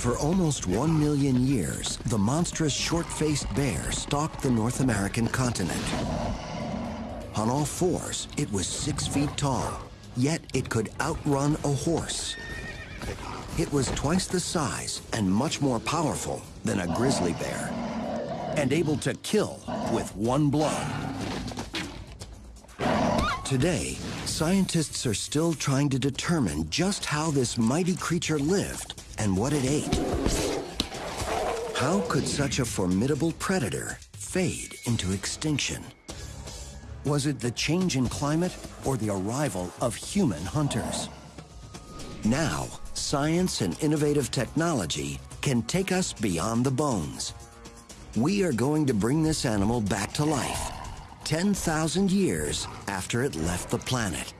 For almost one million years, the monstrous short-faced bear stalked the North American continent. On all fours, it was six feet tall, yet it could outrun a horse. It was twice the size and much more powerful than a grizzly bear, and able to kill with one blow. Today, scientists are still trying to determine just how this mighty creature lived and what it ate. How could such a formidable predator fade into extinction? Was it the change in climate or the arrival of human hunters? Now, science and innovative technology can take us beyond the bones. We are going to bring this animal back to life 10,000 years after it left the planet.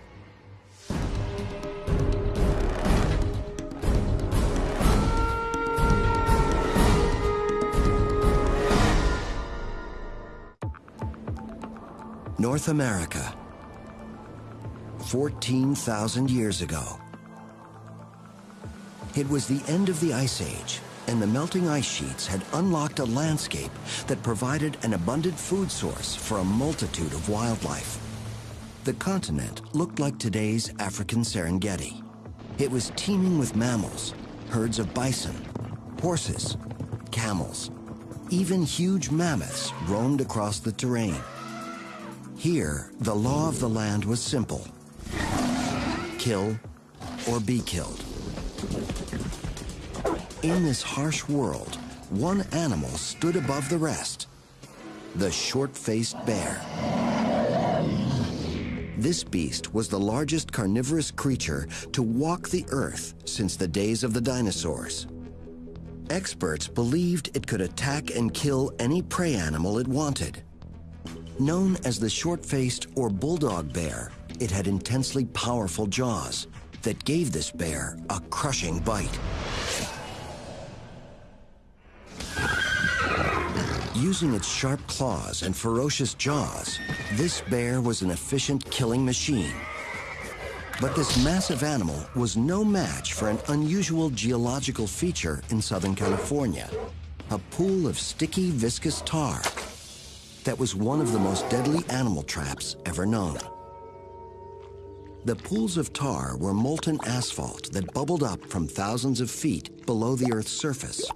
North America, 14,000 years ago. It was the end of the Ice Age, and the melting ice sheets had unlocked a landscape that provided an abundant food source for a multitude of wildlife. The continent looked like today's African Serengeti. It was teeming with mammals, herds of bison, horses, camels. Even huge mammoths roamed across the terrain. Here, the law of the land was simple. Kill or be killed. In this harsh world, one animal stood above the rest. The short-faced bear. This beast was the largest carnivorous creature to walk the earth since the days of the dinosaurs. Experts believed it could attack and kill any prey animal it wanted. Known as the short-faced or bulldog bear, it had intensely powerful jaws that gave this bear a crushing bite. Using its sharp claws and ferocious jaws, this bear was an efficient killing machine. But this massive animal was no match for an unusual geological feature in Southern California, a pool of sticky, viscous tar that was one of the most deadly animal traps ever known. The pools of tar were molten asphalt that bubbled up from thousands of feet below the Earth's surface,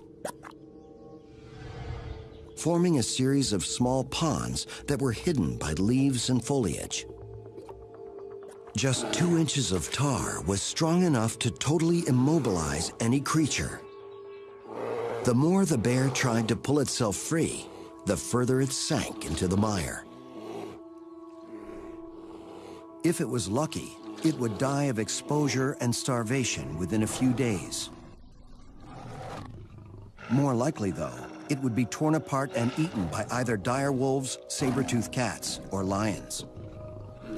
forming a series of small ponds that were hidden by leaves and foliage. Just two inches of tar was strong enough to totally immobilize any creature. The more the bear tried to pull itself free, the further it sank into the mire. If it was lucky, it would die of exposure and starvation within a few days. More likely, though, it would be torn apart and eaten by either dire wolves, saber-toothed cats, or lions.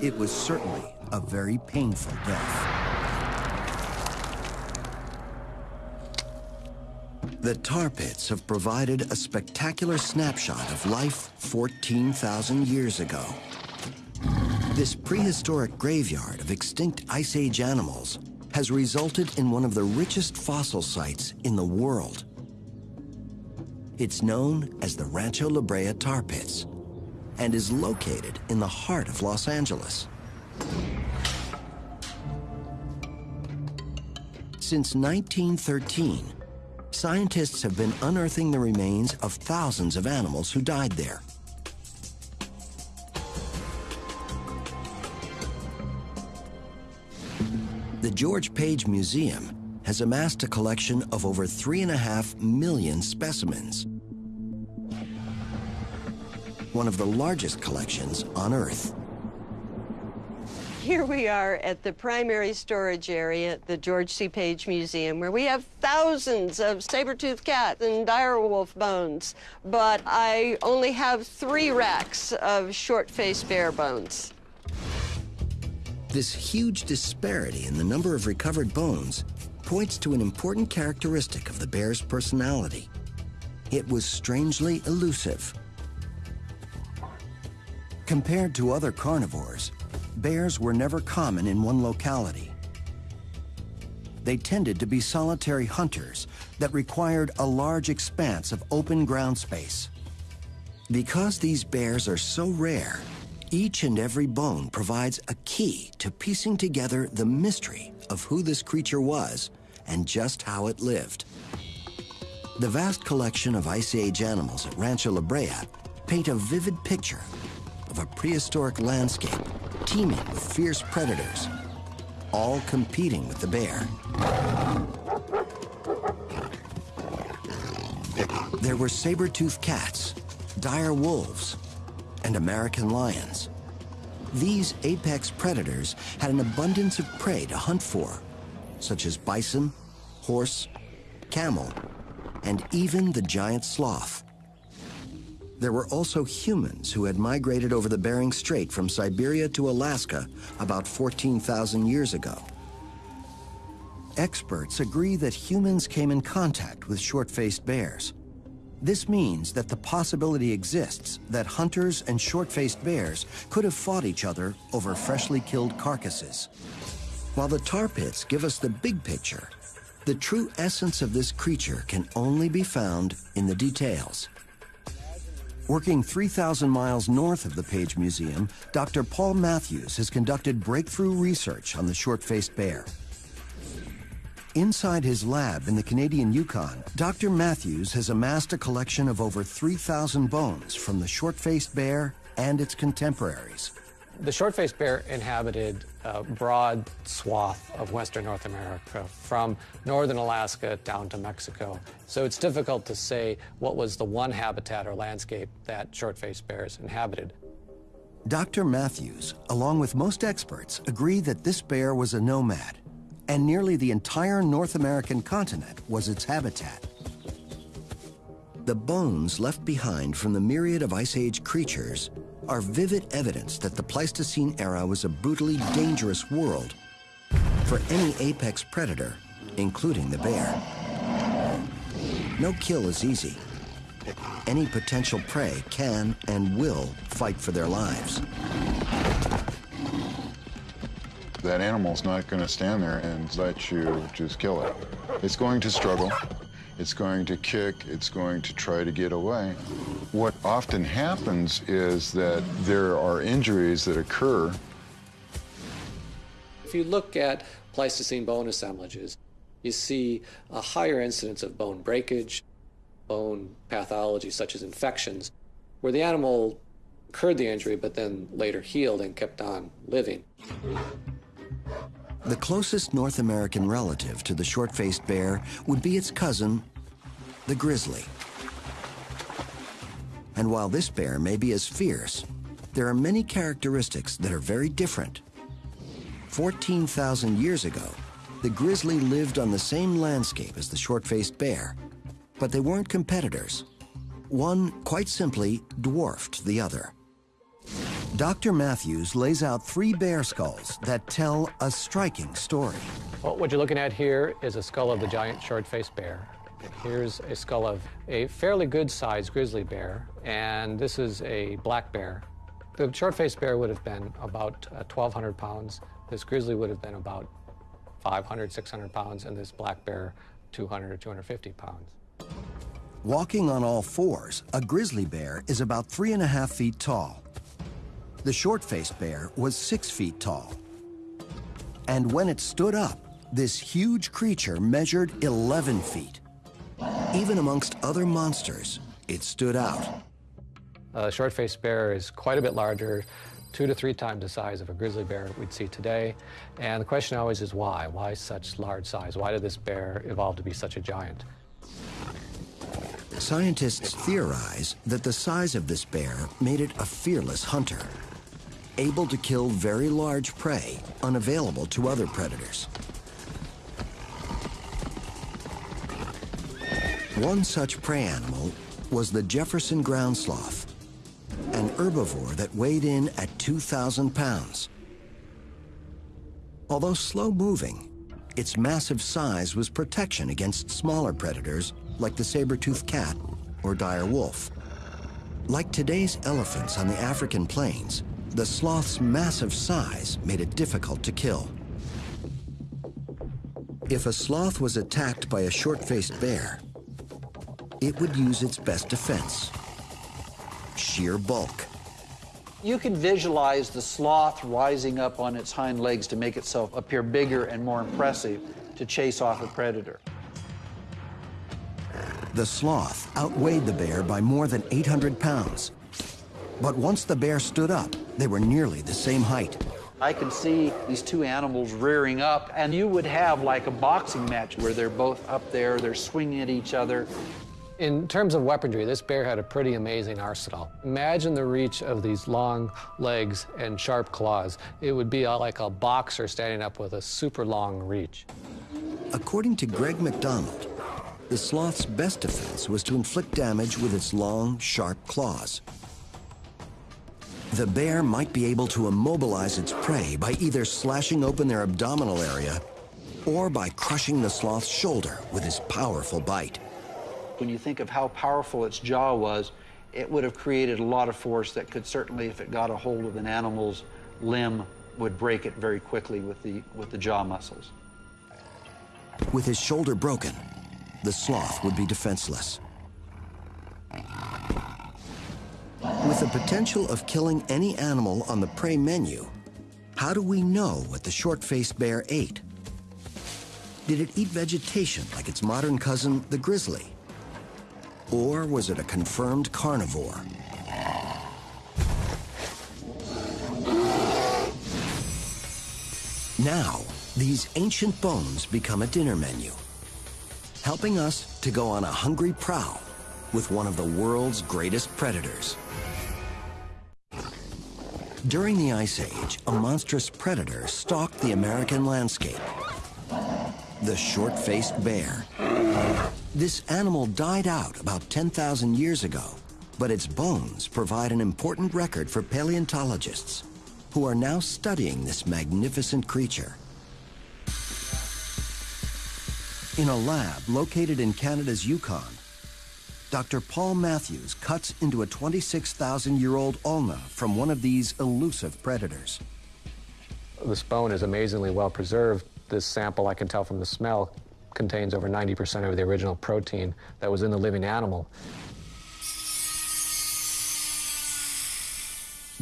It was certainly a very painful death. The tar pits have provided a spectacular snapshot of life 14,000 years ago. This prehistoric graveyard of extinct Ice Age animals has resulted in one of the richest fossil sites in the world. It's known as the Rancho La Brea Tar Pits and is located in the heart of Los Angeles. Since 1913, scientists have been unearthing the remains of thousands of animals who died there. The George Page Museum has amassed a collection of over three and a half million specimens. One of the largest collections on Earth. Here we are at the primary storage area at the George C. Page Museum, where we have thousands of saber-toothed cat and direwolf bones, but I only have three racks of short-faced bear bones. This huge disparity in the number of recovered bones points to an important characteristic of the bear's personality. It was strangely elusive. Compared to other carnivores, bears were never common in one locality. they tended to be solitary hunters that required a large expanse of open ground space. Because these bears are so rare, each and every bone provides a key to piecing together the mystery of who this creature was and just how it lived. The vast collection of Ice Age animals at Rancho La Brea paint a vivid picture of a prehistoric landscape teeming with fierce predators, all competing with the bear. There were saber-toothed cats, dire wolves, and American lions. These apex predators had an abundance of prey to hunt for, such as bison, horse, camel, and even the giant sloth. There were also humans who had migrated over the Bering Strait from Siberia to Alaska about 14,000 years ago. Experts agree that humans came in contact with short-faced bears. This means that the possibility exists that hunters and short-faced bears could have fought each other over freshly killed carcasses. While the tar pits give us the big picture, the true essence of this creature can only be found in the details. Working 3,000 miles north of the Page Museum, Dr. Paul Matthews has conducted breakthrough research on the short-faced bear. Inside his lab in the Canadian Yukon, Dr. Matthews has amassed a collection of over 3,000 bones from the short-faced bear and its contemporaries. The short-faced bear inhabited a broad swath of western North America, from northern Alaska down to Mexico. So it's difficult to say what was the one habitat or landscape that short-faced bears inhabited. Dr. Matthews, along with most experts, agree that this bear was a nomad, and nearly the entire North American continent was its habitat. The bones left behind from the myriad of Ice Age creatures are vivid evidence that the Pleistocene era was a brutally dangerous world for any apex predator, including the bear. No kill is easy. Any potential prey can and will fight for their lives. That animal's not going to stand there and let you just kill it. It's going to struggle. It's going to kick. It's going to try to get away. What often happens is that there are injuries that occur. If you look at Pleistocene bone assemblages, you see a higher incidence of bone breakage, bone pathology such as infections, where the animal incurred the injury but then later healed and kept on living. The closest North American relative to the short-faced bear would be its cousin, the grizzly. And while this bear may be as fierce, there are many characteristics that are very different. 14,000 years ago, the grizzly lived on the same landscape as the short-faced bear, but they weren't competitors. One, quite simply, dwarfed the other. Dr. Matthews lays out three bear skulls that tell a striking story. Well, what you're looking at here is a skull of the giant short-faced bear. Here's a skull of a fairly good-sized grizzly bear, and this is a black bear. The short-faced bear would have been about uh, 1,200 pounds. This grizzly would have been about 500, 600 pounds, and this black bear 200 or 250 pounds. Walking on all fours, a grizzly bear is about three and a half feet tall. The short-faced bear was six feet tall. And when it stood up, this huge creature measured 11 feet. Even amongst other monsters, it stood out. A short-faced bear is quite a bit larger, two to three times the size of a grizzly bear we'd see today. And the question always is why? Why such large size? Why did this bear evolve to be such a giant? Scientists theorize that the size of this bear made it a fearless hunter able to kill very large prey unavailable to other predators. One such prey animal was the Jefferson ground sloth, an herbivore that weighed in at 2,000 pounds. Although slow-moving, its massive size was protection against smaller predators like the saber-toothed cat or dire wolf. Like today's elephants on the African plains, the sloth's massive size made it difficult to kill. If a sloth was attacked by a short-faced bear, it would use its best defense, sheer bulk. You can visualize the sloth rising up on its hind legs to make itself appear bigger and more impressive to chase off a predator. The sloth outweighed the bear by more than 800 pounds. But once the bear stood up, they were nearly the same height. I can see these two animals rearing up, and you would have like a boxing match where they're both up there, they're swinging at each other. In terms of weaponry, this bear had a pretty amazing arsenal. Imagine the reach of these long legs and sharp claws. It would be uh, like a boxer standing up with a super long reach. According to Greg McDonald, the sloth's best defense was to inflict damage with its long, sharp claws. The bear might be able to immobilize its prey by either slashing open their abdominal area or by crushing the sloth's shoulder with his powerful bite. When you think of how powerful its jaw was, it would have created a lot of force that could certainly, if it got a hold of an animal's limb, would break it very quickly with the, with the jaw muscles. With his shoulder broken, the sloth would be defenseless. With the potential of killing any animal on the prey menu, how do we know what the short-faced bear ate? Did it eat vegetation like its modern cousin, the grizzly? Or was it a confirmed carnivore? Now, these ancient bones become a dinner menu, helping us to go on a hungry prowl with one of the world's greatest predators. During the Ice Age, a monstrous predator stalked the American landscape. The short-faced bear. This animal died out about 10,000 years ago, but its bones provide an important record for paleontologists who are now studying this magnificent creature. In a lab located in Canada's Yukon, Dr. Paul Matthews cuts into a 26,000-year-old ulna from one of these elusive predators. This bone is amazingly well preserved. This sample, I can tell from the smell, contains over 90% of the original protein that was in the living animal.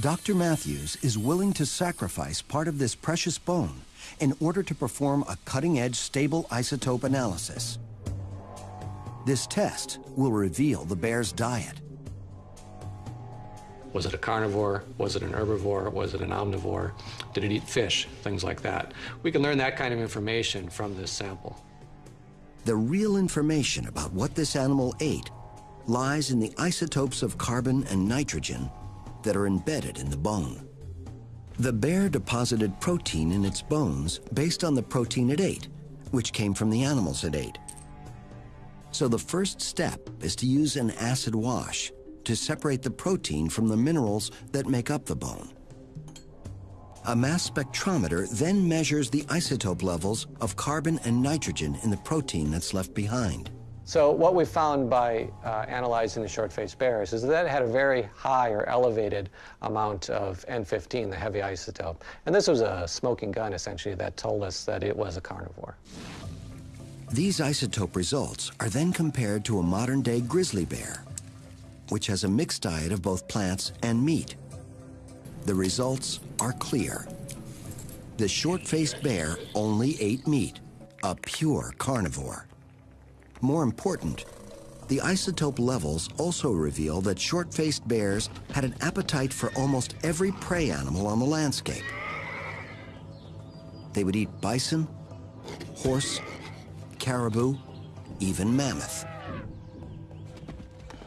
Dr. Matthews is willing to sacrifice part of this precious bone in order to perform a cutting-edge stable isotope analysis. This test will reveal the bear's diet. Was it a carnivore? Was it an herbivore? Was it an omnivore? Did it eat fish? Things like that. We can learn that kind of information from this sample. The real information about what this animal ate lies in the isotopes of carbon and nitrogen that are embedded in the bone. The bear deposited protein in its bones based on the protein it ate, which came from the animals it ate. So the first step is to use an acid wash to separate the protein from the minerals that make up the bone. A mass spectrometer then measures the isotope levels of carbon and nitrogen in the protein that's left behind. So what we found by uh, analyzing the short-faced bears is that it had a very high or elevated amount of N15, the heavy isotope. And this was a smoking gun, essentially, that told us that it was a carnivore. These isotope results are then compared to a modern-day grizzly bear, which has a mixed diet of both plants and meat. The results are clear. The short-faced bear only ate meat, a pure carnivore. More important, the isotope levels also reveal that short-faced bears had an appetite for almost every prey animal on the landscape. They would eat bison, horse, caribou, even mammoth.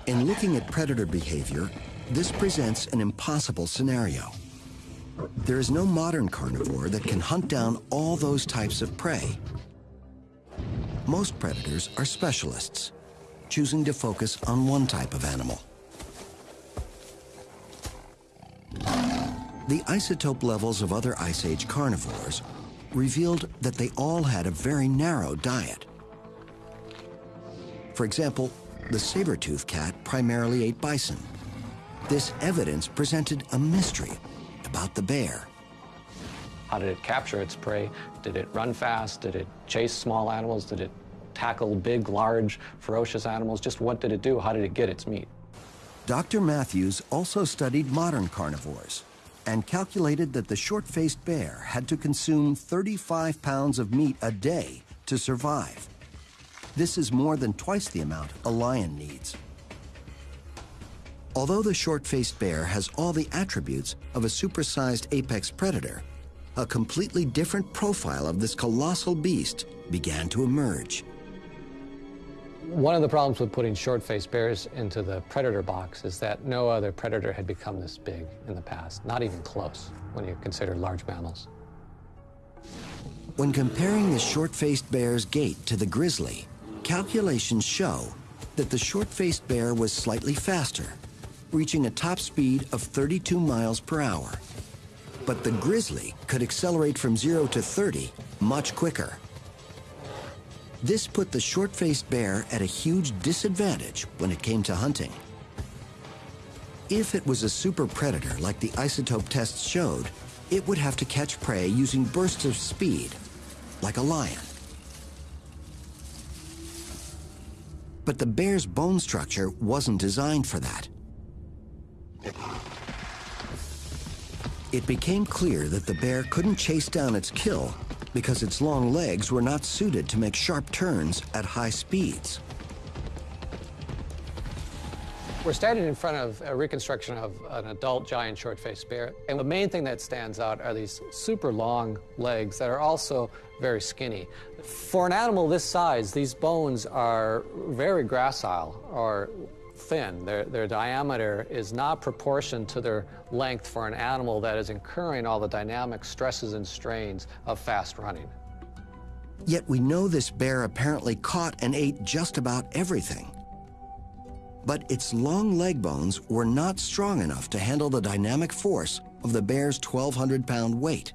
In looking at predator behavior, this presents an impossible scenario. There is no modern carnivore that can hunt down all those types of prey. Most predators are specialists, choosing to focus on one type of animal. The isotope levels of other Ice Age carnivores revealed that they all had a very narrow diet. For example, the saber-toothed cat primarily ate bison. This evidence presented a mystery about the bear. How did it capture its prey? Did it run fast? Did it chase small animals? Did it tackle big, large, ferocious animals? Just what did it do? How did it get its meat? Dr. Matthews also studied modern carnivores and calculated that the short-faced bear had to consume 35 pounds of meat a day to survive. This is more than twice the amount a lion needs. Although the short-faced bear has all the attributes of a supersized apex predator, a completely different profile of this colossal beast began to emerge. One of the problems with putting short-faced bears into the predator box is that no other predator had become this big in the past, not even close when you consider large mammals. When comparing the short-faced bear's gait to the grizzly, calculations show that the short-faced bear was slightly faster, reaching a top speed of 32 miles per hour. But the grizzly could accelerate from 0 to 30 much quicker. This put the short-faced bear at a huge disadvantage when it came to hunting. If it was a super predator like the isotope tests showed, it would have to catch prey using bursts of speed, like a lion. But the bear's bone structure wasn't designed for that. It became clear that the bear couldn't chase down its kill because its long legs were not suited to make sharp turns at high speeds. We're standing in front of a reconstruction of an adult giant short-faced bear, and the main thing that stands out are these super long legs that are also very skinny. For an animal this size, these bones are very gracile, or thin. Their, their diameter is not proportioned to their length for an animal that is incurring all the dynamic stresses and strains of fast running. Yet we know this bear apparently caught and ate just about everything. But its long leg bones were not strong enough to handle the dynamic force of the bear's 1,200 pound weight.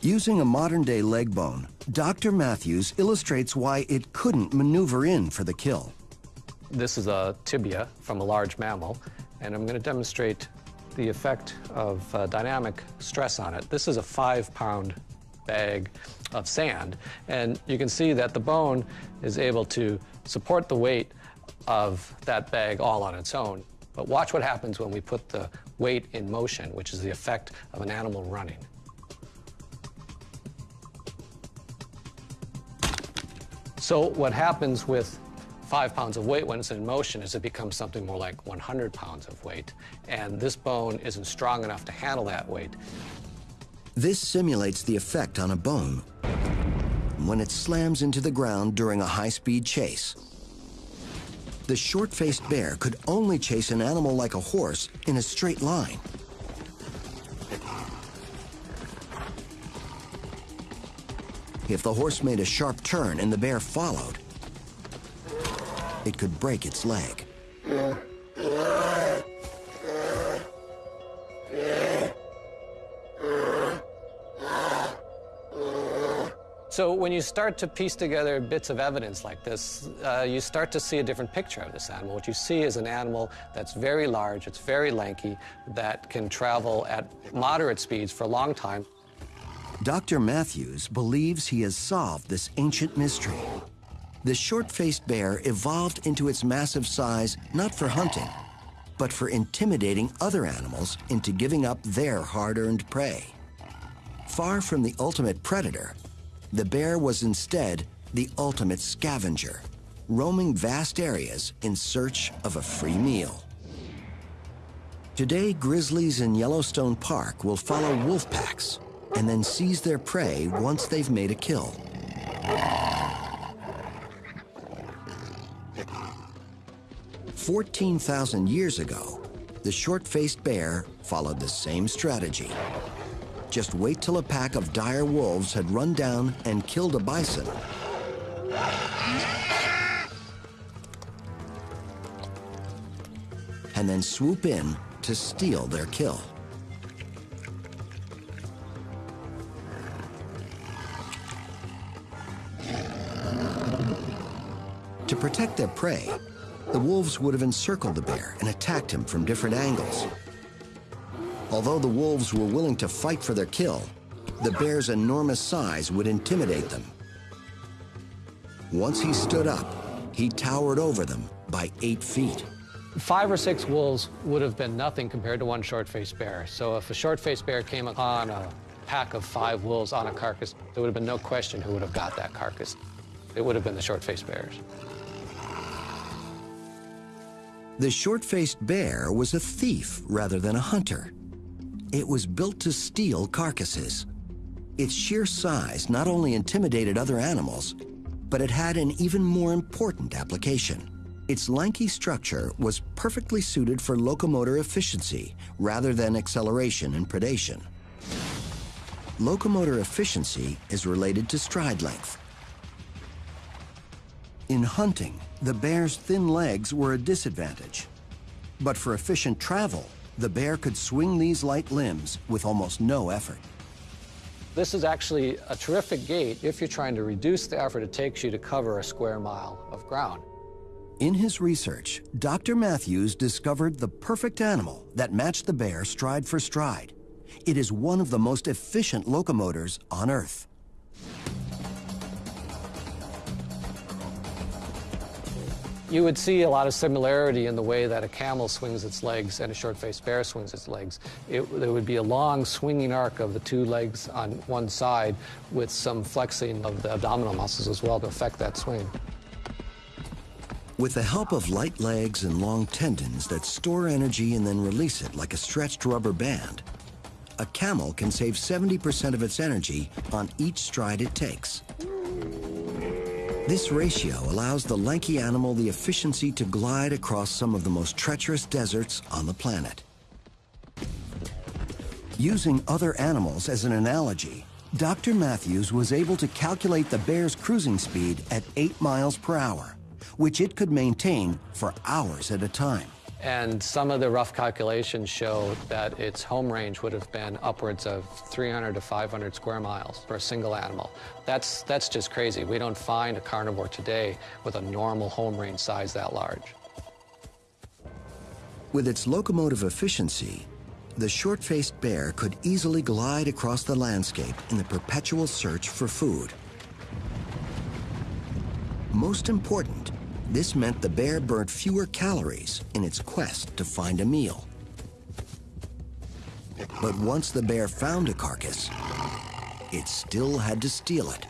Using a modern day leg bone, Dr. Matthews illustrates why it couldn't maneuver in for the kill. This is a tibia from a large mammal, and I'm going to demonstrate the effect of uh, dynamic stress on it. This is a five pound bag of sand, and you can see that the bone is able to support the weight of that bag all on its own. But watch what happens when we put the weight in motion, which is the effect of an animal running. So what happens with five pounds of weight when it's in motion is it becomes something more like 100 pounds of weight. And this bone isn't strong enough to handle that weight. This simulates the effect on a bone when it slams into the ground during a high-speed chase. The short-faced bear could only chase an animal like a horse in a straight line. If the horse made a sharp turn and the bear followed, it could break its leg. So when you start to piece together bits of evidence like this, uh, you start to see a different picture of this animal. What you see is an animal that's very large, it's very lanky, that can travel at moderate speeds for a long time. Dr. Matthews believes he has solved this ancient mystery. The short-faced bear evolved into its massive size not for hunting, but for intimidating other animals into giving up their hard-earned prey. Far from the ultimate predator, the bear was instead the ultimate scavenger, roaming vast areas in search of a free meal. Today, grizzlies in Yellowstone Park will follow wolf packs and then seize their prey once they've made a kill. Fourteen thousand years ago, the short-faced bear followed the same strategy. Just wait till a pack of dire wolves had run down and killed a bison. And then swoop in to steal their kill. To protect their prey, the wolves would have encircled the bear and attacked him from different angles. Although the wolves were willing to fight for their kill, the bear's enormous size would intimidate them. Once he stood up, he towered over them by eight feet. Five or six wolves would have been nothing compared to one short-faced bear. So if a short-faced bear came upon a pack of five wolves on a carcass, there would have been no question who would have got that carcass. It would have been the short-faced bears. The short-faced bear was a thief rather than a hunter. It was built to steal carcasses. Its sheer size not only intimidated other animals, but it had an even more important application. Its lanky structure was perfectly suited for locomotor efficiency rather than acceleration and predation. Locomotor efficiency is related to stride length. In hunting, the bear's thin legs were a disadvantage. But for efficient travel, the bear could swing these light limbs with almost no effort. This is actually a terrific gait if you're trying to reduce the effort it takes you to cover a square mile of ground. In his research, Dr. Matthews discovered the perfect animal that matched the bear stride for stride. It is one of the most efficient locomotors on Earth. You would see a lot of similarity in the way that a camel swings its legs and a short-faced bear swings its legs. It, there would be a long swinging arc of the two legs on one side with some flexing of the abdominal muscles as well to affect that swing. With the help of light legs and long tendons that store energy and then release it like a stretched rubber band, a camel can save 70% of its energy on each stride it takes. This ratio allows the lanky animal the efficiency to glide across some of the most treacherous deserts on the planet. Using other animals as an analogy, Dr. Matthews was able to calculate the bear's cruising speed at 8 miles per hour, which it could maintain for hours at a time. And some of the rough calculations show that its home range would have been upwards of 300 to 500 square miles for a single animal. That's, that's just crazy. We don't find a carnivore today with a normal home range size that large. With its locomotive efficiency, the short-faced bear could easily glide across the landscape in the perpetual search for food. Most important, this meant the bear burnt fewer calories in its quest to find a meal. But once the bear found a carcass, it still had to steal it.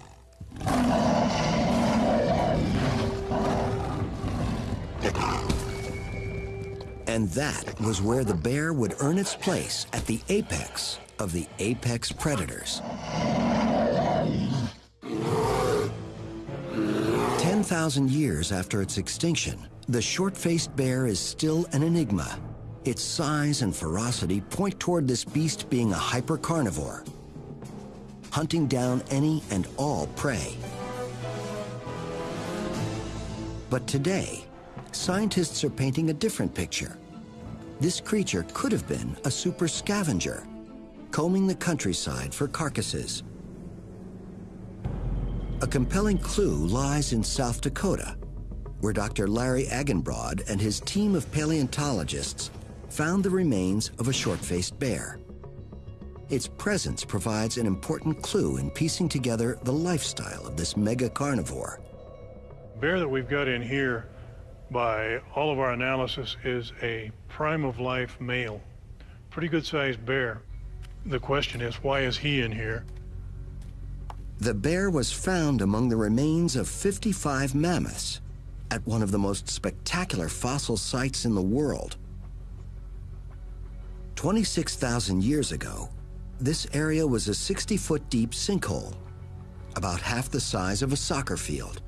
And that was where the bear would earn its place at the apex of the apex predators. 10,000 years after its extinction, the short-faced bear is still an enigma. Its size and ferocity point toward this beast being a hypercarnivore, hunting down any and all prey. But today, scientists are painting a different picture. This creature could have been a super scavenger, combing the countryside for carcasses a compelling clue lies in South Dakota, where Dr. Larry Agenbroad and his team of paleontologists found the remains of a short-faced bear. Its presence provides an important clue in piecing together the lifestyle of this mega carnivore. Bear that we've got in here, by all of our analysis, is a prime of life male. Pretty good sized bear. The question is, why is he in here? The bear was found among the remains of 55 mammoths at one of the most spectacular fossil sites in the world. 26,000 years ago, this area was a 60-foot deep sinkhole, about half the size of a soccer field.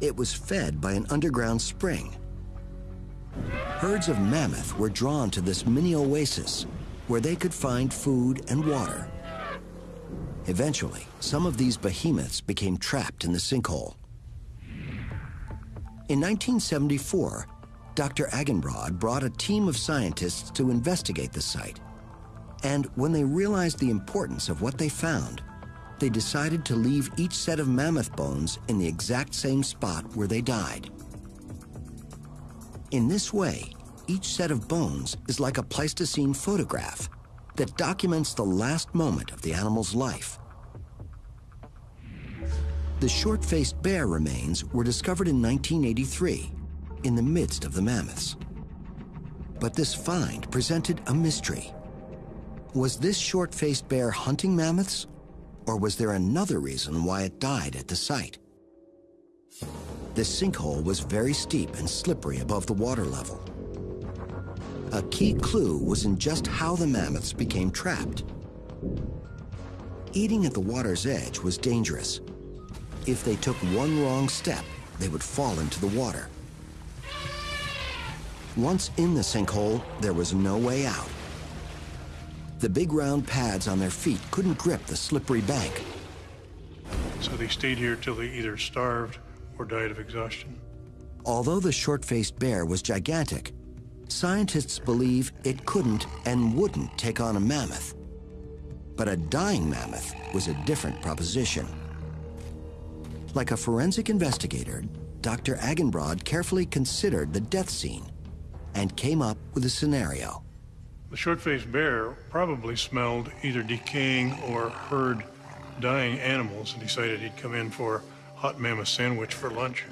It was fed by an underground spring. Herds of mammoth were drawn to this mini oasis where they could find food and water. Eventually, some of these behemoths became trapped in the sinkhole. In 1974, Dr. Agenbroad brought a team of scientists to investigate the site. And when they realized the importance of what they found, they decided to leave each set of mammoth bones in the exact same spot where they died. In this way, each set of bones is like a Pleistocene photograph that documents the last moment of the animal's life. The short-faced bear remains were discovered in 1983 in the midst of the mammoths. But this find presented a mystery. Was this short-faced bear hunting mammoths, or was there another reason why it died at the site? The sinkhole was very steep and slippery above the water level. A key clue was in just how the mammoths became trapped. Eating at the water's edge was dangerous. If they took one wrong step, they would fall into the water. Once in the sinkhole, there was no way out. The big round pads on their feet couldn't grip the slippery bank. So they stayed here till they either starved or died of exhaustion. Although the short-faced bear was gigantic, scientists believe it couldn't and wouldn't take on a mammoth. But a dying mammoth was a different proposition. Like a forensic investigator, Dr. Agenbroad carefully considered the death scene and came up with a scenario. The short-faced bear probably smelled either decaying or heard dying animals and decided he'd come in for a hot mammoth sandwich for lunch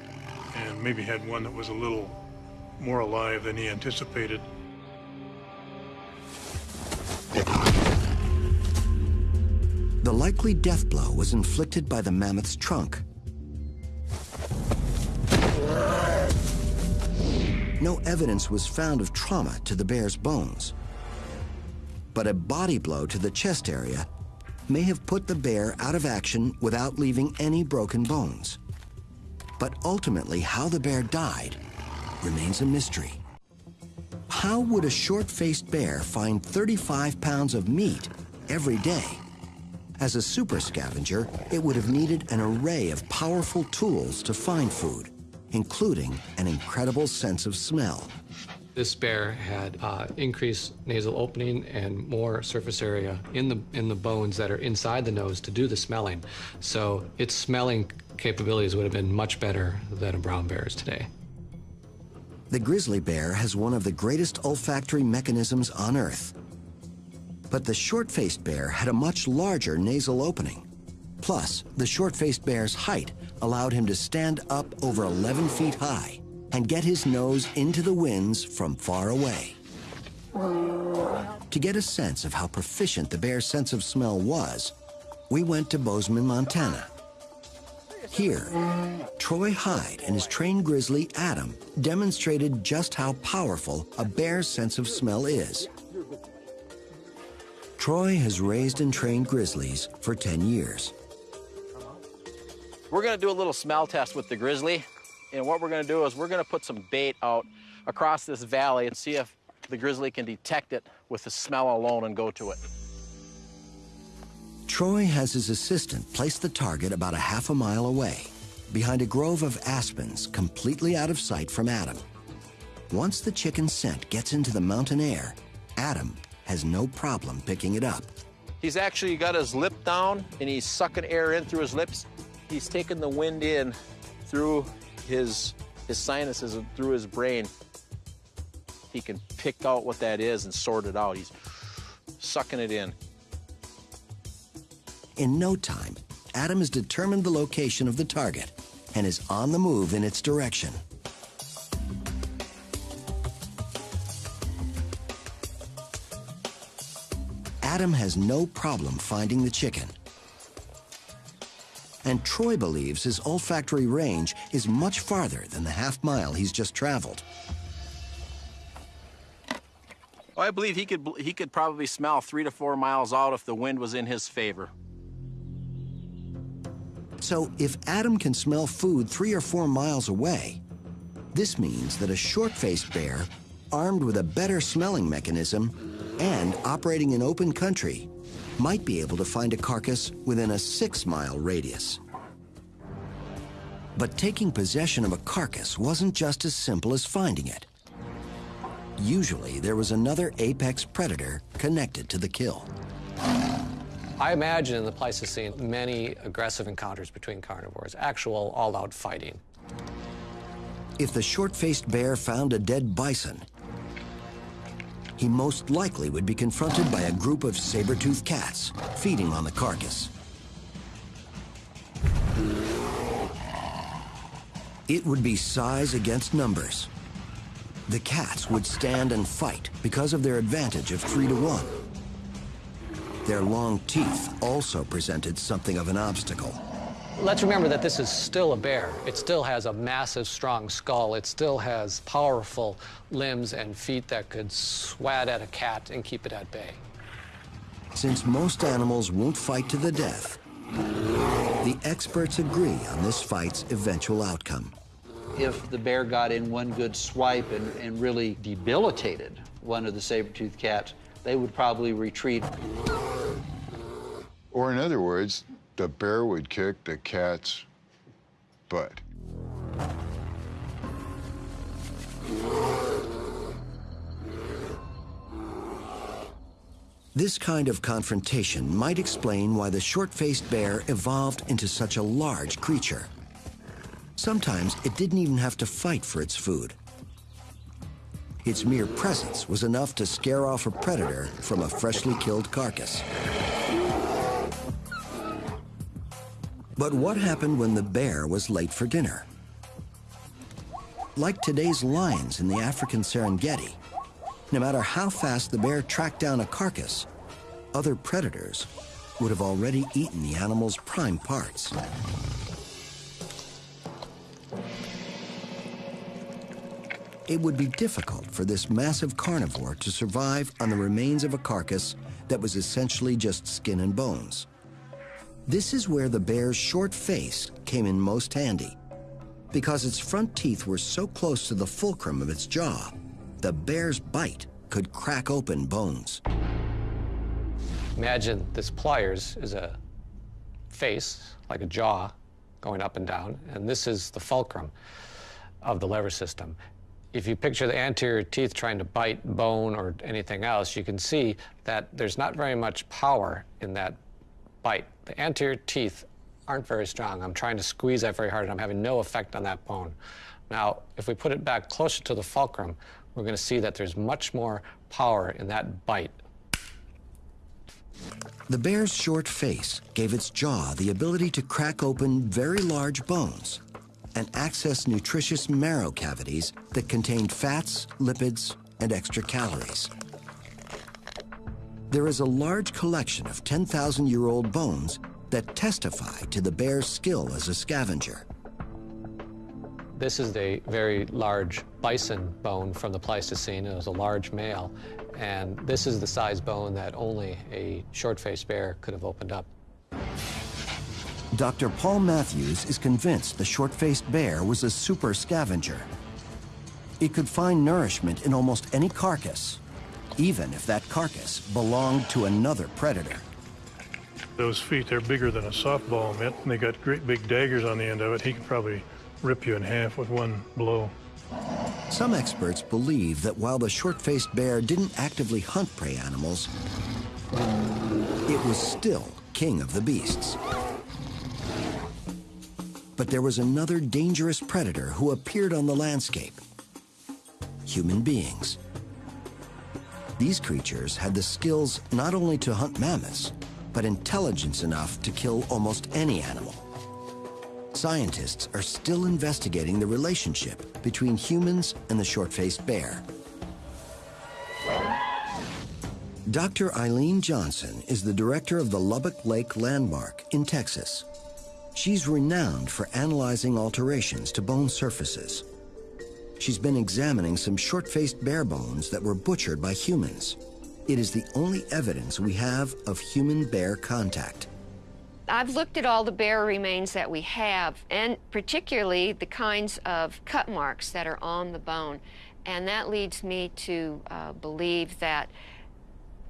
and maybe had one that was a little more alive than he anticipated. The likely death blow was inflicted by the mammoth's trunk. No evidence was found of trauma to the bear's bones. But a body blow to the chest area may have put the bear out of action without leaving any broken bones. But ultimately, how the bear died remains a mystery. How would a short-faced bear find 35 pounds of meat every day? As a super scavenger, it would have needed an array of powerful tools to find food, including an incredible sense of smell. This bear had uh, increased nasal opening and more surface area in the, in the bones that are inside the nose to do the smelling. So its smelling capabilities would have been much better than a brown bear's today. The grizzly bear has one of the greatest olfactory mechanisms on Earth. But the short-faced bear had a much larger nasal opening. Plus, the short-faced bear's height allowed him to stand up over 11 feet high and get his nose into the winds from far away. To get a sense of how proficient the bear's sense of smell was, we went to Bozeman, Montana. Here, Troy Hyde and his trained grizzly, Adam, demonstrated just how powerful a bear's sense of smell is. Troy has raised and trained grizzlies for 10 years. We're gonna do a little smell test with the grizzly. And what we're gonna do is we're gonna put some bait out across this valley and see if the grizzly can detect it with the smell alone and go to it. Troy has his assistant place the target about a half a mile away, behind a grove of aspens completely out of sight from Adam. Once the chicken scent gets into the mountain air, Adam has no problem picking it up. He's actually got his lip down and he's sucking air in through his lips. He's taking the wind in through his, his sinuses and through his brain. He can pick out what that is and sort it out. He's sucking it in. In no time, Adam has determined the location of the target and is on the move in its direction. Adam has no problem finding the chicken. And Troy believes his olfactory range is much farther than the half mile he's just traveled. Oh, I believe he could, he could probably smell three to four miles out if the wind was in his favor. So if Adam can smell food three or four miles away, this means that a short-faced bear, armed with a better smelling mechanism and operating in open country, might be able to find a carcass within a six-mile radius. But taking possession of a carcass wasn't just as simple as finding it. Usually, there was another apex predator connected to the kill. I imagine in the Pleistocene many aggressive encounters between carnivores, actual all-out fighting. If the short-faced bear found a dead bison, he most likely would be confronted by a group of saber-toothed cats feeding on the carcass. It would be size against numbers. The cats would stand and fight because of their advantage of three to one. Their long teeth also presented something of an obstacle. Let's remember that this is still a bear. It still has a massive, strong skull. It still has powerful limbs and feet that could swat at a cat and keep it at bay. Since most animals won't fight to the death, the experts agree on this fight's eventual outcome. If the bear got in one good swipe and, and really debilitated one of the saber-toothed cats, they would probably retreat. Or in other words, the bear would kick the cat's butt. This kind of confrontation might explain why the short-faced bear evolved into such a large creature. Sometimes it didn't even have to fight for its food. Its mere presence was enough to scare off a predator from a freshly killed carcass. But what happened when the bear was late for dinner? Like today's lions in the African Serengeti, no matter how fast the bear tracked down a carcass, other predators would have already eaten the animal's prime parts. It would be difficult for this massive carnivore to survive on the remains of a carcass that was essentially just skin and bones. This is where the bear's short face came in most handy. Because its front teeth were so close to the fulcrum of its jaw, the bear's bite could crack open bones. Imagine this pliers is a face, like a jaw, going up and down, and this is the fulcrum of the lever system. If you picture the anterior teeth trying to bite bone or anything else, you can see that there's not very much power in that bite. The anterior teeth aren't very strong. I'm trying to squeeze that very hard, and I'm having no effect on that bone. Now, if we put it back closer to the fulcrum, we're going to see that there's much more power in that bite. The bear's short face gave its jaw the ability to crack open very large bones and access nutritious marrow cavities that contained fats, lipids, and extra calories. There is a large collection of 10,000-year-old bones that testify to the bear's skill as a scavenger. This is a very large bison bone from the Pleistocene. It was a large male, and this is the size bone that only a short-faced bear could have opened up. Dr. Paul Matheus is convinced the short-faced bear was a super scavenger. It could find nourishment in almost any carcass, even if that carcass belonged to another predator. Those feet, they're bigger than a softball mitt, and they got great big daggers on the end of it. He could probably rip you in half with one blow. Some experts believe that while the short-faced bear didn't actively hunt prey animals, it was still king of the beasts. But there was another dangerous predator who appeared on the landscape. Human beings. These creatures had the skills not only to hunt mammoths, but intelligence enough to kill almost any animal. Scientists are still investigating the relationship between humans and the short-faced bear. Dr. Eileen Johnson is the director of the Lubbock Lake Landmark in Texas. She's renowned for analyzing alterations to bone surfaces. She's been examining some short-faced bear bones that were butchered by humans. It is the only evidence we have of human-bear contact. I've looked at all the bear remains that we have, and particularly the kinds of cut marks that are on the bone. And that leads me to uh, believe that,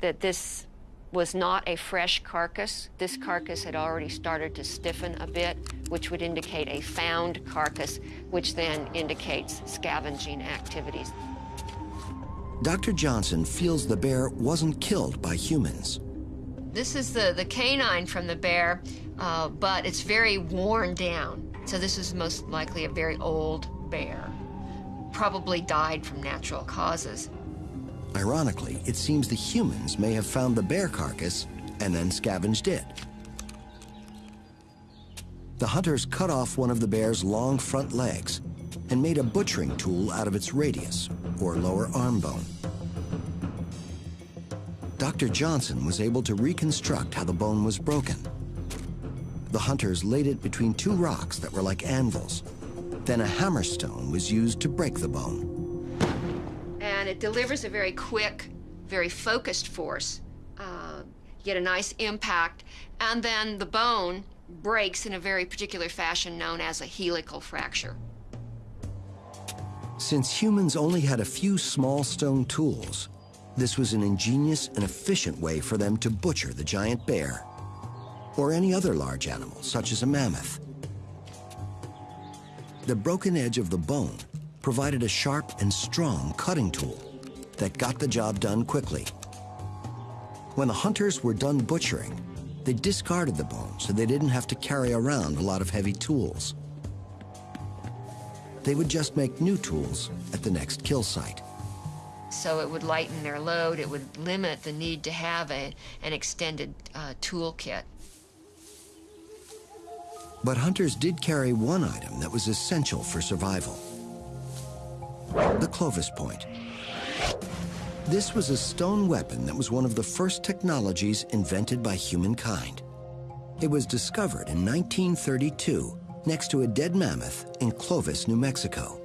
that this was not a fresh carcass. This carcass had already started to stiffen a bit, which would indicate a found carcass, which then indicates scavenging activities. Dr. Johnson feels the bear wasn't killed by humans. This is the, the canine from the bear, uh, but it's very worn down. So this is most likely a very old bear. Probably died from natural causes. Ironically, it seems the humans may have found the bear carcass and then scavenged it. The hunters cut off one of the bear's long front legs and made a butchering tool out of its radius, or lower arm bone. Dr. Johnson was able to reconstruct how the bone was broken. The hunters laid it between two rocks that were like anvils. Then a hammerstone was used to break the bone. Delivers a very quick, very focused force. Uh, get a nice impact, and then the bone breaks in a very particular fashion known as a helical fracture. Since humans only had a few small stone tools, this was an ingenious and efficient way for them to butcher the giant bear or any other large animal, such as a mammoth. The broken edge of the bone provided a sharp and strong cutting tool that got the job done quickly. When the hunters were done butchering, they discarded the bone so they didn't have to carry around a lot of heavy tools. They would just make new tools at the next kill site. So it would lighten their load, it would limit the need to have a, an extended uh, toolkit. But hunters did carry one item that was essential for survival. The Clovis point. This was a stone weapon that was one of the first technologies invented by humankind. It was discovered in 1932 next to a dead mammoth in Clovis, New Mexico.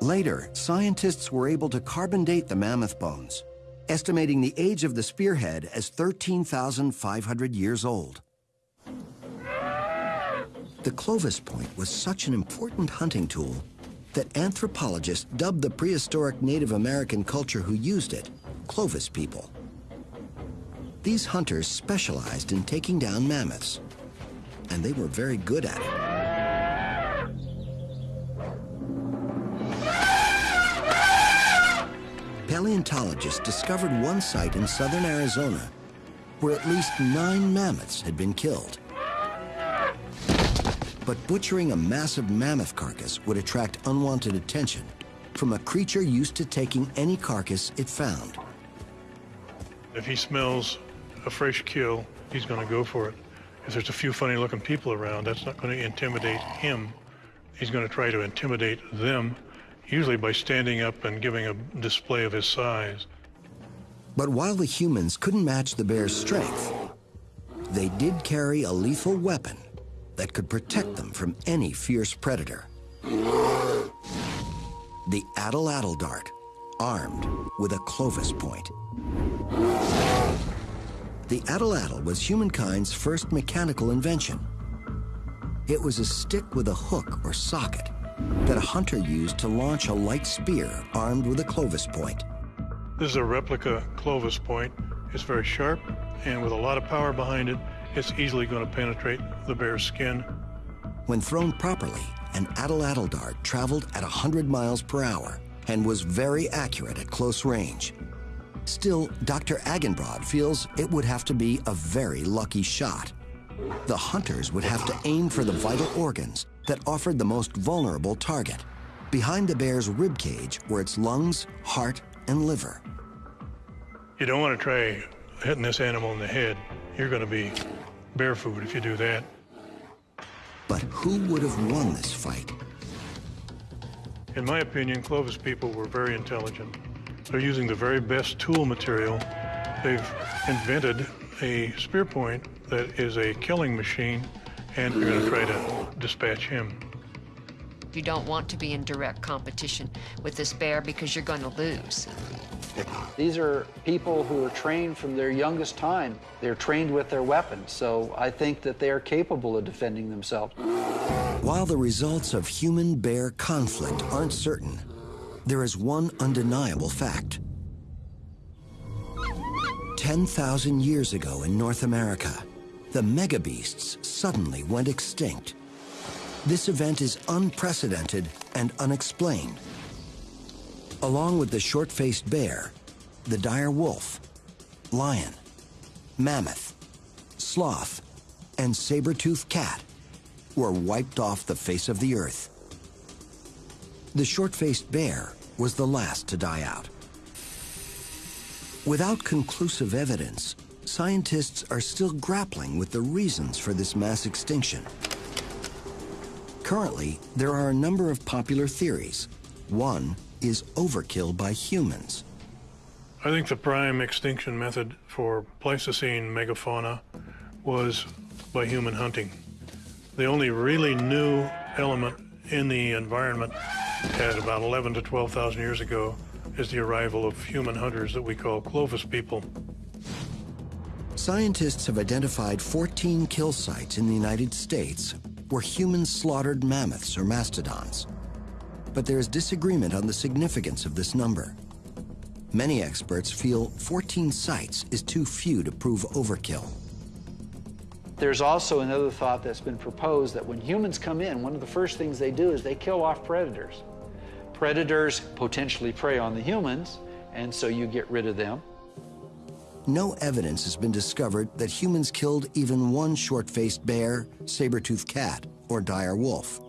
Later, scientists were able to carbon date the mammoth bones, estimating the age of the spearhead as 13,500 years old. The Clovis point was such an important hunting tool that anthropologists dubbed the prehistoric Native American culture who used it Clovis people. These hunters specialized in taking down mammoths, and they were very good at it. Paleontologists discovered one site in southern Arizona where at least nine mammoths had been killed. But butchering a massive mammoth carcass would attract unwanted attention from a creature used to taking any carcass it found. If he smells a fresh kill, he's going to go for it. If there's a few funny looking people around, that's not going to intimidate him. He's going to try to intimidate them, usually by standing up and giving a display of his size. But while the humans couldn't match the bear's strength, they did carry a lethal weapon that could protect them from any fierce predator. The atlatl dart, armed with a Clovis point. The atlatl was humankind's first mechanical invention. It was a stick with a hook or socket that a hunter used to launch a light spear armed with a Clovis point. This is a replica Clovis point. It's very sharp, and with a lot of power behind it, it's easily going to penetrate the bear's skin. When thrown properly, an atlatl dart traveled at 100 miles per hour and was very accurate at close range. Still, Dr. Agenbroad feels it would have to be a very lucky shot. The hunters would have to aim for the vital organs that offered the most vulnerable target. Behind the bear's rib cage were its lungs, heart, and liver. You don't want to try hitting this animal in the head. You're going to be bear food if you do that. But who would have won this fight? In my opinion, Clovis people were very intelligent. They're using the very best tool material. They've invented a spear point that is a killing machine, and they're going to try to dispatch him. You don't want to be in direct competition with this bear because you're going to lose. These are people who are trained from their youngest time. They're trained with their weapons, so I think that they are capable of defending themselves. While the results of human-bear conflict aren't certain, there is one undeniable fact. 10,000 years ago in North America, the megabeasts suddenly went extinct. This event is unprecedented and unexplained. Along with the short-faced bear, the dire wolf, lion, mammoth, sloth, and saber-toothed cat were wiped off the face of the earth. The short-faced bear was the last to die out. Without conclusive evidence, scientists are still grappling with the reasons for this mass extinction. Currently, there are a number of popular theories. One is overkill by humans. I think the prime extinction method for Pleistocene megafauna was by human hunting. The only really new element in the environment at about 11 to 12,000 years ago is the arrival of human hunters that we call Clovis people. Scientists have identified 14 kill sites in the United States where humans slaughtered mammoths or mastodons. But there is disagreement on the significance of this number. Many experts feel 14 sites is too few to prove overkill. There's also another thought that's been proposed that when humans come in, one of the first things they do is they kill off predators. Predators potentially prey on the humans, and so you get rid of them. No evidence has been discovered that humans killed even one short-faced bear, saber-toothed cat, or dire wolf.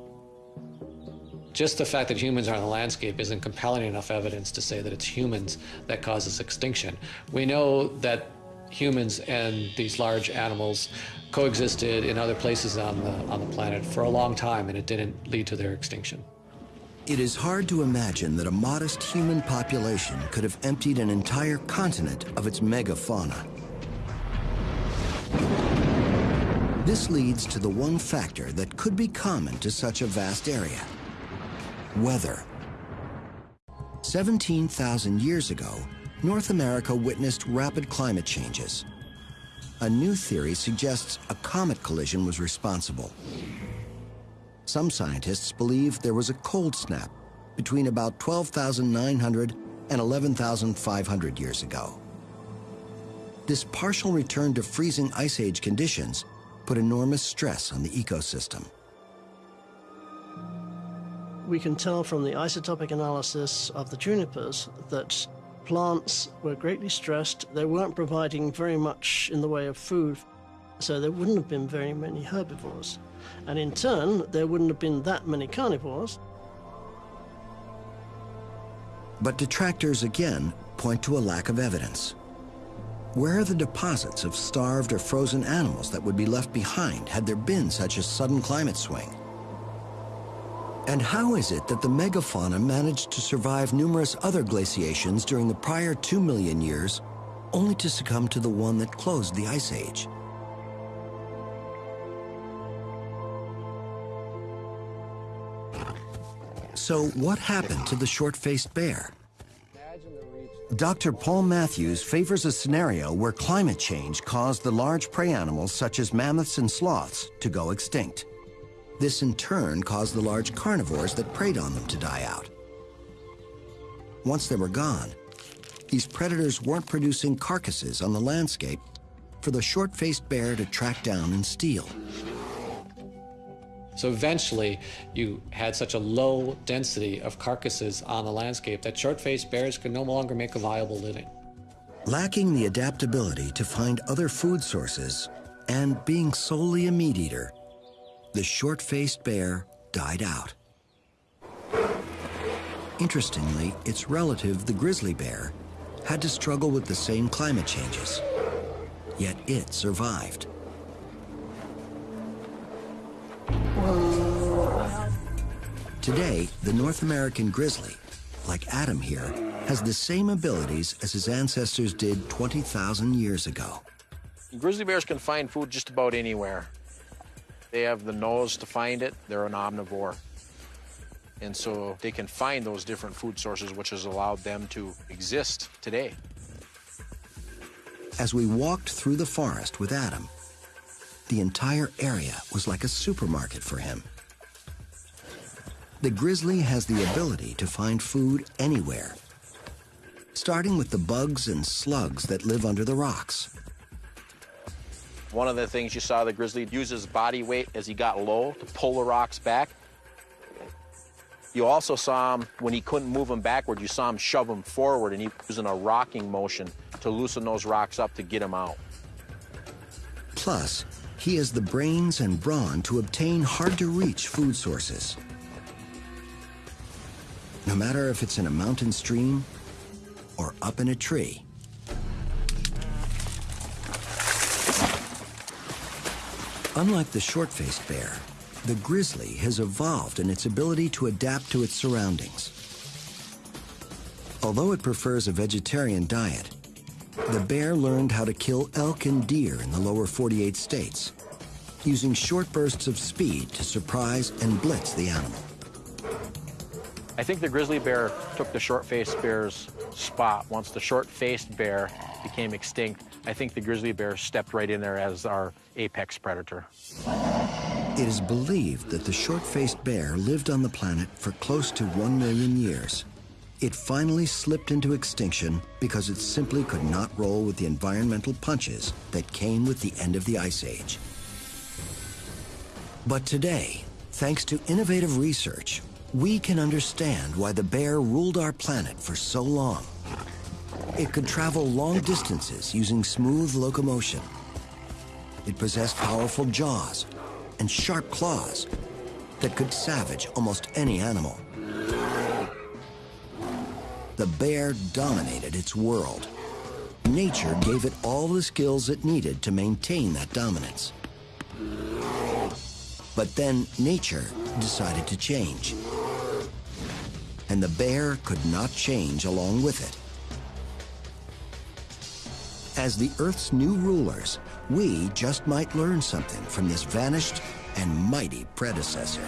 Just the fact that humans are in the landscape isn't compelling enough evidence to say that it's humans that causes extinction. We know that humans and these large animals coexisted in other places on the, on the planet for a long time, and it didn't lead to their extinction. It is hard to imagine that a modest human population could have emptied an entire continent of its megafauna. This leads to the one factor that could be common to such a vast area, weather. 17,000 years ago, North America witnessed rapid climate changes. A new theory suggests a comet collision was responsible. Some scientists believe there was a cold snap between about 12,900 and 11,500 years ago. This partial return to freezing ice age conditions put enormous stress on the ecosystem. We can tell from the isotopic analysis of the junipers that plants were greatly stressed. They weren't providing very much in the way of food, so there wouldn't have been very many herbivores. And in turn, there wouldn't have been that many carnivores. But detractors again point to a lack of evidence. Where are the deposits of starved or frozen animals that would be left behind had there been such a sudden climate swing? And how is it that the megafauna managed to survive numerous other glaciations during the prior two million years, only to succumb to the one that closed the Ice Age? So what happened to the short-faced bear? Dr. Paul Matheus favors a scenario where climate change caused the large prey animals such as mammoths and sloths to go extinct. This in turn caused the large carnivores that preyed on them to die out. Once they were gone, these predators weren't producing carcasses on the landscape for the short-faced bear to track down and steal. So eventually, you had such a low density of carcasses on the landscape that short-faced bears could no longer make a viable living. Lacking the adaptability to find other food sources and being solely a meat eater, the short-faced bear died out. Interestingly, its relative, the grizzly bear, had to struggle with the same climate changes. Yet it survived. Today, the North American grizzly, like Adam here, has the same abilities as his ancestors did 20,000 years ago. Grizzly bears can find food just about anywhere. They have the nose to find it. They're an omnivore. And so they can find those different food sources, which has allowed them to exist today. As we walked through the forest with Adam, the entire area was like a supermarket for him. The grizzly has the ability to find food anywhere, starting with the bugs and slugs that live under the rocks. One of the things you saw the grizzly use his body weight as he got low to pull the rocks back. You also saw him, when he couldn't move them backward, you saw him shove them forward and he was in a rocking motion to loosen those rocks up to get him out. Plus, he has the brains and brawn to obtain hard-to-reach food sources. No matter if it's in a mountain stream or up in a tree, Unlike the short-faced bear, the grizzly has evolved in its ability to adapt to its surroundings. Although it prefers a vegetarian diet, the bear learned how to kill elk and deer in the lower 48 states, using short bursts of speed to surprise and blitz the animal. I think the grizzly bear took the short-faced bear's spot. Once the short-faced bear became extinct, I think the grizzly bear stepped right in there as our apex predator. It is believed that the short-faced bear lived on the planet for close to one million years. It finally slipped into extinction because it simply could not roll with the environmental punches that came with the end of the Ice Age. But today, thanks to innovative research, we can understand why the bear ruled our planet for so long. It could travel long distances using smooth locomotion. It possessed powerful jaws and sharp claws that could savage almost any animal. The bear dominated its world. Nature gave it all the skills it needed to maintain that dominance. But then nature decided to change. And the bear could not change along with it. As the Earth's new rulers, we just might learn something from this vanished and mighty predecessor.